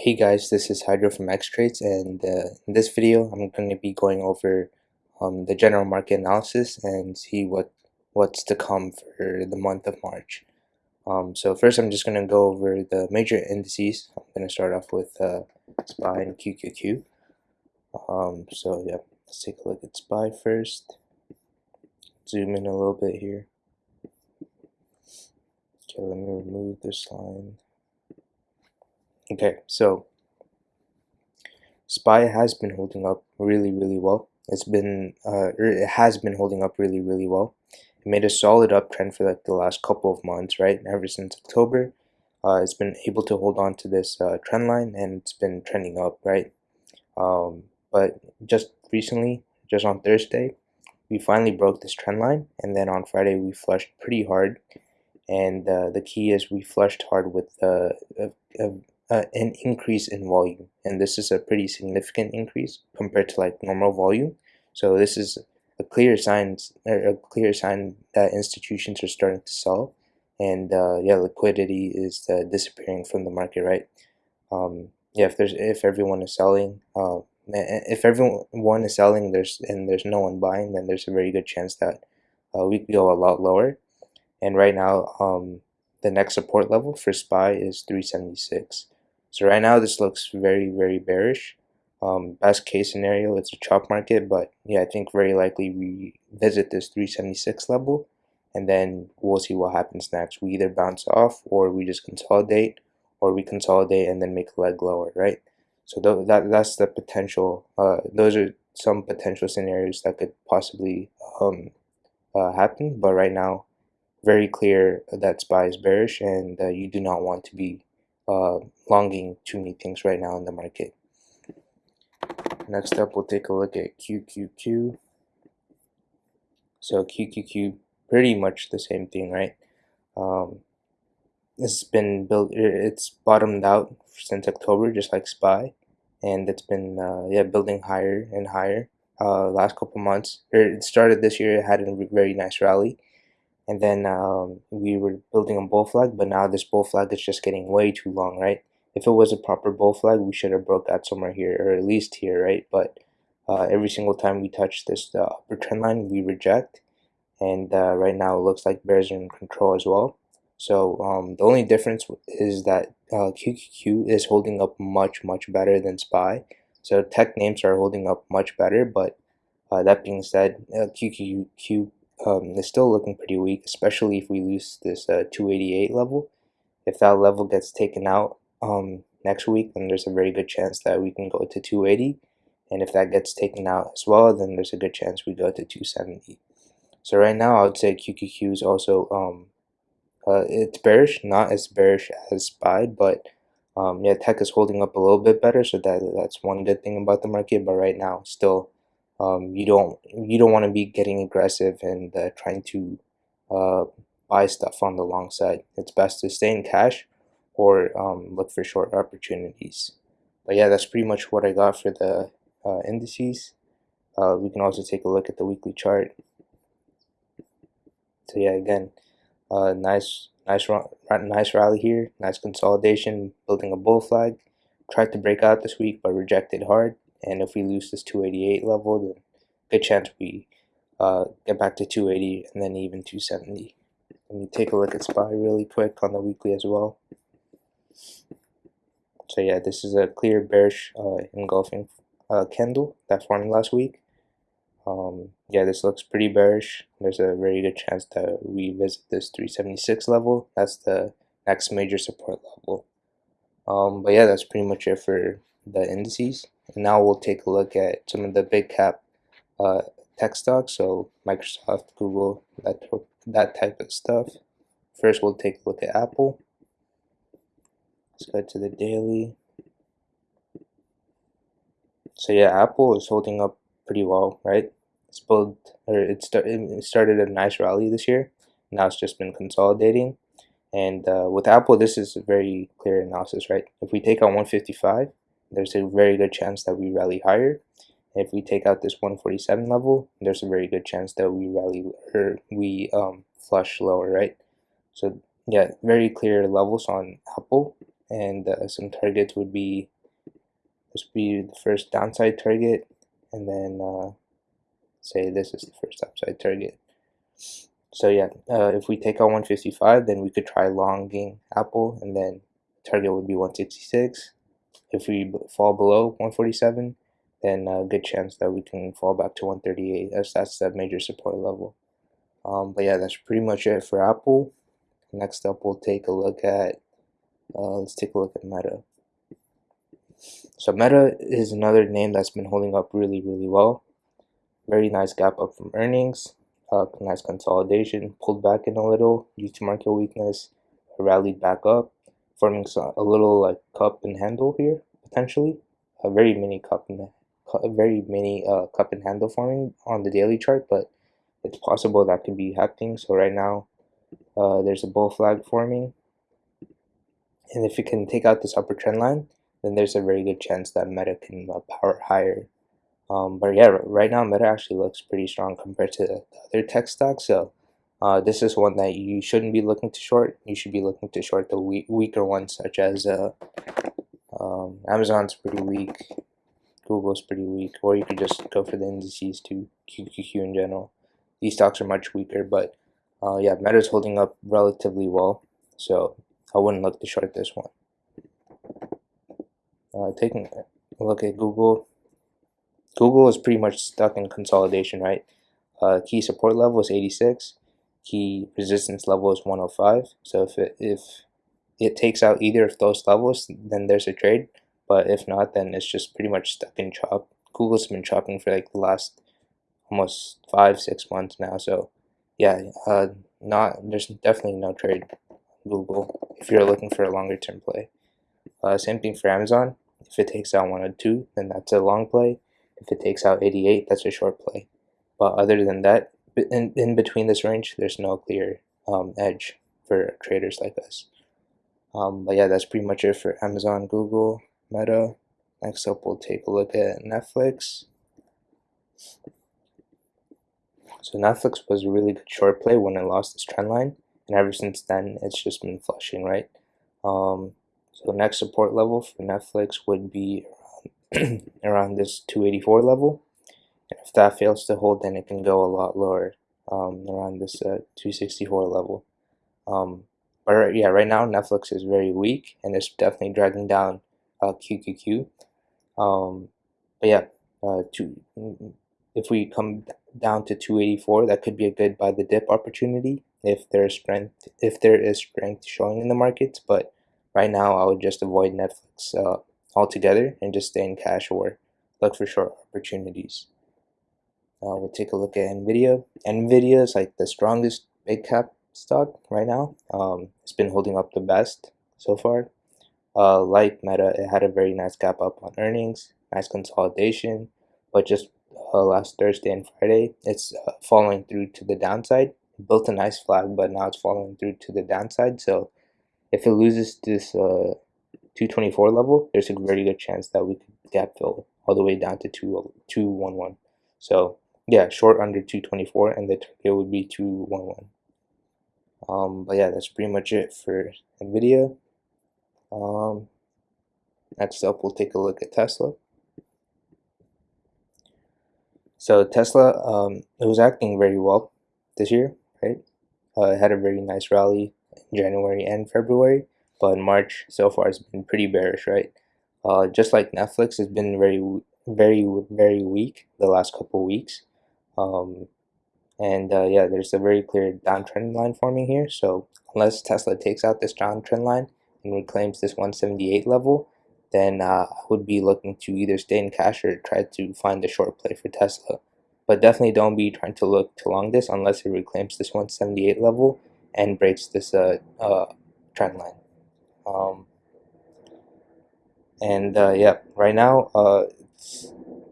Hey guys, this is Hydro from X-Trades and uh, in this video I'm going to be going over um, the general market analysis and see what what's to come for the month of March. Um, so first I'm just going to go over the major indices. I'm going to start off with uh, SPY and QQQ. Um, so yeah, let's take a look at SPY first. Zoom in a little bit here. Okay, let me remove this line. Okay, so SPY has been holding up really, really well. It's been, uh, er, it has been holding up really, really well. It made a solid uptrend for like the last couple of months, right? Ever since October, uh, it's been able to hold on to this uh, trend line and it's been trending up, right? Um, but just recently, just on Thursday, we finally broke this trend line, and then on Friday we flushed pretty hard. And uh, the key is we flushed hard with uh, a, a uh, an increase in volume. And this is a pretty significant increase compared to like normal volume. So this is a clear sign a clear sign that institutions are starting to sell. And uh, yeah liquidity is uh, disappearing from the market right? Um, yeah if there's if everyone is selling uh, if everyone is selling there's and there's no one buying then there's a very good chance that uh, we could go a lot lower. And right now um, the next support level for SPY is 376 so right now this looks very, very bearish. Um, best case scenario, it's a chop market, but yeah, I think very likely we visit this 376 level and then we'll see what happens next. We either bounce off or we just consolidate or we consolidate and then make a leg lower, right? So th that that's the potential, uh, those are some potential scenarios that could possibly um, uh, happen, but right now, very clear that SPY is bearish and uh, you do not want to be uh, longing too many things right now in the market. Next up, we'll take a look at QQQ. So QQQ, pretty much the same thing, right? Um, it's been built, it's bottomed out since October, just like SPY, and it's been uh, yeah building higher and higher. Uh, last couple months, it started this year, it had a very nice rally, and then um, we were building a bull flag but now this bull flag is just getting way too long right? If it was a proper bull flag we should have broke out somewhere here or at least here right? But uh, every single time we touch this uh, upper trend line we reject. And uh, right now it looks like bears are in control as well. So um, the only difference is that QQQ uh, is holding up much much better than SPY. So tech names are holding up much better but uh, that being said QQQ uh, um, is still looking pretty weak, especially if we lose this uh, 288 level. If that level gets taken out um, next week, then there's a very good chance that we can go to 280. And if that gets taken out as well, then there's a good chance we go to 270. So right now, I would say QQQ is also, um, uh, it's bearish, not as bearish as SPY, but um, yeah, tech is holding up a little bit better, so that that's one good thing about the market. But right now, still um, you don't you don't want to be getting aggressive and uh, trying to uh, buy stuff on the long side. It's best to stay in cash or um, look for short opportunities. But yeah, that's pretty much what I got for the uh, indices. Uh, we can also take a look at the weekly chart. So yeah, again, uh, nice, nice, nice rally here. Nice consolidation, building a bull flag. Tried to break out this week, but rejected hard and if we lose this 288 level then good chance we uh, get back to 280 and then even 270 let me take a look at SPY really quick on the weekly as well. So yeah this is a clear bearish uh, engulfing uh, candle that formed last week. Um, yeah this looks pretty bearish. There's a very good chance that we visit this 376 level. That's the next major support level. Um, but yeah that's pretty much it for the indices and now we'll take a look at some of the big cap uh, tech stocks, so Microsoft, Google, that, that type of stuff. First, we'll take a look at Apple. Let's go to the daily. So yeah, Apple is holding up pretty well, right? It's built, or it, start, it started a nice rally this year. Now it's just been consolidating. And uh, with Apple, this is a very clear analysis, right? If we take out 155, there's a very good chance that we rally higher. If we take out this 147 level, there's a very good chance that we rally or we um, flush lower, right? So yeah, very clear levels on Apple. and uh, some targets would be this would be the first downside target and then uh, say this is the first upside target so yeah uh, if we take out 155 then we could try longing apple and then target would be 166 if we fall below 147 then a good chance that we can fall back to 138 as that's that major support level. Um, but yeah that's pretty much it for apple. Next up we'll take a look at uh, let's take a look at meta. So meta is another name that's been holding up really really well. Very nice gap up from earnings uh, nice consolidation pulled back in a little due to market weakness rallied back up forming a little like cup and handle here potentially. A very mini cup and a very mini uh, cup and handle forming on the daily chart but it's possible that could be happening. So right now uh, there's a bull flag forming. And if it can take out this upper trend line then there's a very good chance that meta can uh, power higher. Um, but yeah right now meta actually looks pretty strong compared to the other tech stocks. So uh, this is one that you shouldn't be looking to short. You should be looking to short the weak, weaker ones, such as uh, um, Amazon's pretty weak, Google's pretty weak, or you could just go for the indices to QQQ in general. These stocks are much weaker, but uh, yeah, Meta's holding up relatively well, so I wouldn't look to short this one. Uh, taking a look at Google, Google is pretty much stuck in consolidation, right? Uh, key support level is 86 key resistance level is 105 so if it if it takes out either of those levels then there's a trade. But if not then it's just pretty much stuck in chop. Google's been chopping for like the last almost five six months now. So yeah uh not there's definitely no trade google if you're looking for a longer term play. Uh, same thing for amazon. If it takes out 102 then that's a long play. If it takes out 88 that's a short play. But other than that in, in between this range, there's no clear um, edge for traders like us. Um, but yeah, that's pretty much it for Amazon, Google, Meta. Next up, we'll take a look at Netflix. So Netflix was a really good short play when it lost its trend line, and ever since then, it's just been flushing, right? Um, so next support level for Netflix would be around, around this 284 level if that fails to hold then it can go a lot lower um, around this uh, 264 level. Um, but yeah right now Netflix is very weak and it's definitely dragging down uh, QQQ um, but yeah uh, to, if we come down to 284 that could be a good buy the dip opportunity if there's strength if there is strength showing in the markets. But right now I would just avoid Netflix uh, altogether and just stay in cash or look for short opportunities uh, we'll take a look at NVIDIA. NVIDIA is like the strongest big cap stock right now. Um, it's been holding up the best so far. Uh, like Meta, it had a very nice gap up on earnings, nice consolidation, but just uh, last Thursday and Friday, it's uh, following through to the downside. It built a nice flag, but now it's following through to the downside. So if it loses this uh, 224 level, there's a very good chance that we could gap fill all the way down to 2, 211. So yeah, short under 224 and the target would be 211. Um, but yeah, that's pretty much it for NVIDIA. Um, next up, we'll take a look at Tesla. So Tesla, um, it was acting very well this year, right? Uh, it had a very nice rally in January and February, but in March so far it's been pretty bearish, right? Uh, just like Netflix it's been very, very, very weak the last couple weeks. Um, and uh, yeah, there's a very clear downtrend line forming here. So unless Tesla takes out this downtrend line and reclaims this 178 level, then uh, I would be looking to either stay in cash or try to find a short play for Tesla. But definitely don't be trying to look to long this unless it reclaims this 178 level and breaks this uh, uh, trend line. Um, and uh, yeah, right now uh,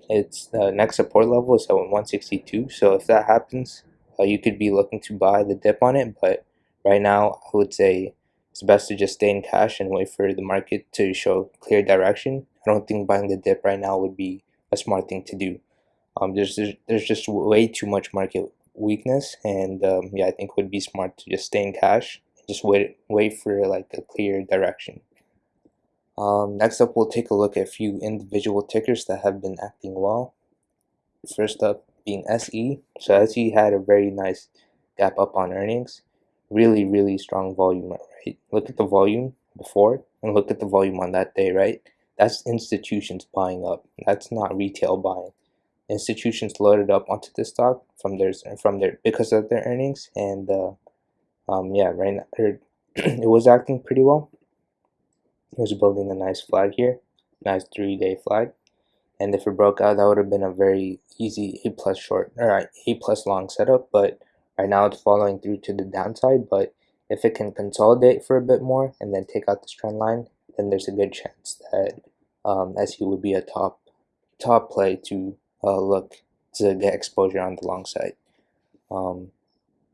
it's the next support level is at 162 so if that happens uh, you could be looking to buy the dip on it. But right now I would say it's best to just stay in cash and wait for the market to show clear direction. I don't think buying the dip right now would be a smart thing to do. Um, there's, there's just way too much market weakness. And um, yeah I think it would be smart to just stay in cash and just wait wait for like a clear direction Um, next up, we'll take a look at a few individual tickers that have been acting well. First up being SE. So SE had a very nice gap up on earnings. Really, really strong volume, right? Look at the volume before and look at the volume on that day, right? That's institutions buying up. That's not retail buying. Institutions loaded up onto the stock from their from their because of their earnings and uh, um, yeah, right now it was acting pretty well. Was building a nice flag here, nice three-day flag, and if it broke out, that would have been a very easy A plus short or A plus long setup. But right now it's following through to the downside. But if it can consolidate for a bit more and then take out this trend line, then there's a good chance that um, SE would be a top top play to uh, look to get exposure on the long side. Um,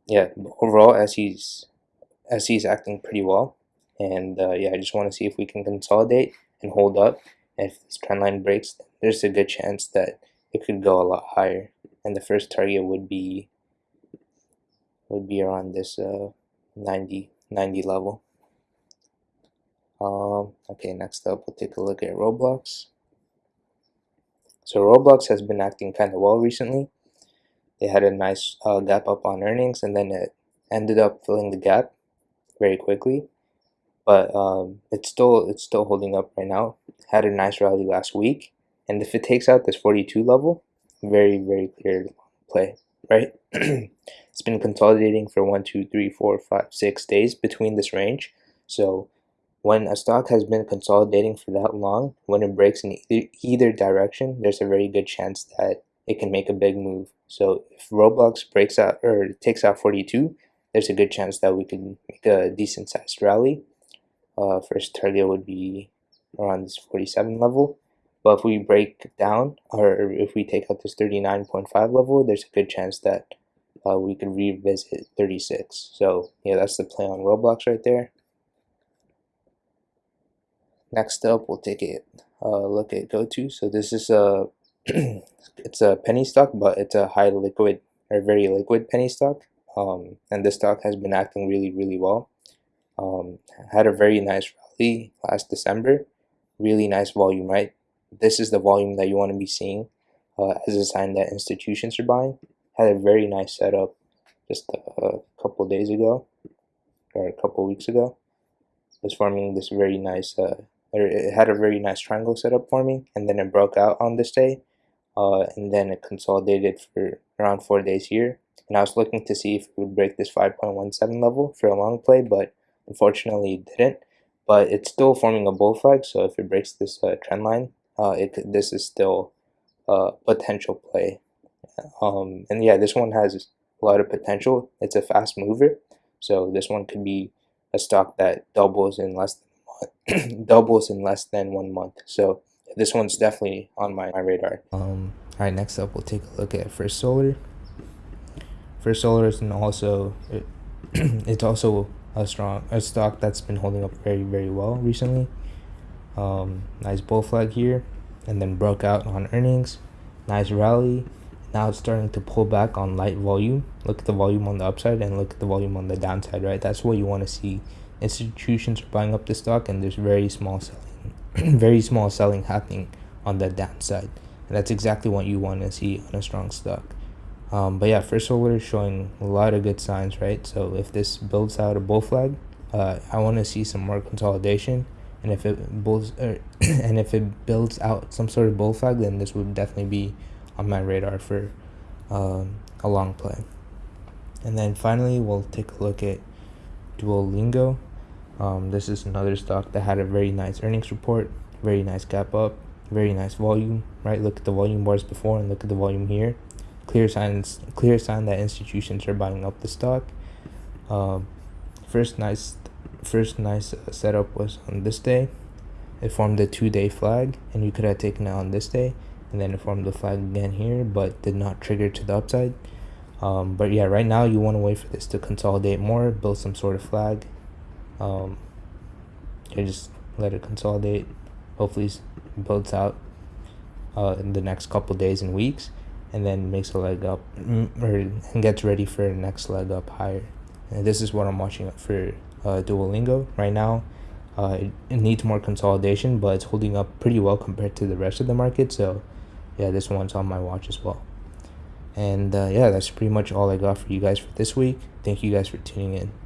yeah, overall SE's SE's acting pretty well, and uh, yeah, I just want to see if we can consolidate and hold up. And if this trend line breaks, there's a good chance that it could go a lot higher. And the first target would be would be around this uh, 90 90 level. Um, okay, next up we'll take a look at Roblox. So Roblox has been acting kind of well recently. They had a nice uh, gap up on earnings and then it ended up filling the gap very quickly. But um, it's still it's still holding up right now. Had a nice rally last week, and if it takes out this 42 level, very very clear play, right? it's been consolidating for one, two, three, four, five, six days between this range. So when a stock has been consolidating for that long, when it breaks in either, either direction, there's a very good chance that it can make a big move. So if Roblox breaks out or takes out 42, there's a good chance that we can make a decent sized rally. Uh, first target would be around this 47 level. But if we break down, or if we take out this 39.5 level, there's a good chance that uh, we could revisit 36. So yeah, that's the play on Roblox right there. Next up, we'll take a uh, look at GoTo. So this is a it's a penny stock, but it's a high liquid or very liquid penny stock. Um, and this stock has been acting really, really well. Um, had a very nice rally last December. Really nice volume, right? This is the volume that you want to be seeing uh, as a sign that institutions are buying. Had a very nice setup just a, a couple days ago or a couple weeks ago. Was forming this very nice uh, it had a very nice triangle setup forming and then it broke out on this day uh, and then it consolidated for around four days here and I was looking to see if it would break this 5.17 level for a long play but unfortunately it didn't but it's still forming a bull flag so if it breaks this uh, trend line uh, it this is still a potential play um, and yeah this one has a lot of potential it's a fast mover so this one could be a stock that doubles in less than doubles in less than one month. So this one's definitely on my, my radar. Um, all right, next up we'll take a look at First Solar. First Solar is also it, it's also a strong a stock that's been holding up very very well recently. Um, nice bull flag here, and then broke out on earnings. Nice rally. Now it's starting to pull back on light volume. Look at the volume on the upside and look at the volume on the downside. Right, that's what you want to see institutions are buying up the stock and there's very small selling very small selling happening on the downside and that's exactly what you want to see on a strong stock um, but yeah first solar is showing a lot of good signs right so if this builds out a bull flag uh, I want to see some more consolidation and if it bulls er, and if it builds out some sort of bull flag then this would definitely be on my radar for um, a long play and then finally we'll take a look at Duolingo um, this is another stock that had a very nice earnings report, very nice gap up, very nice volume, right? Look at the volume bars before and look at the volume here. Clear signs, clear sign that institutions are buying up the stock. Um, first nice, first nice setup was on this day. It formed a two-day flag, and you could have taken it on this day, and then it formed the flag again here, but did not trigger to the upside. Um, but yeah, right now you want to wait for this to consolidate more, build some sort of flag, um, just let it consolidate hopefully builds out uh, in the next couple days and weeks and then makes a leg up mm, or gets ready for the next leg up higher. And this is what i'm watching for uh, duolingo right now. Uh, it, it needs more consolidation but it's holding up pretty well compared to the rest of the market so yeah this one's on my watch as well. And uh, yeah that's pretty much all i got for you guys for this week. Thank you guys for tuning in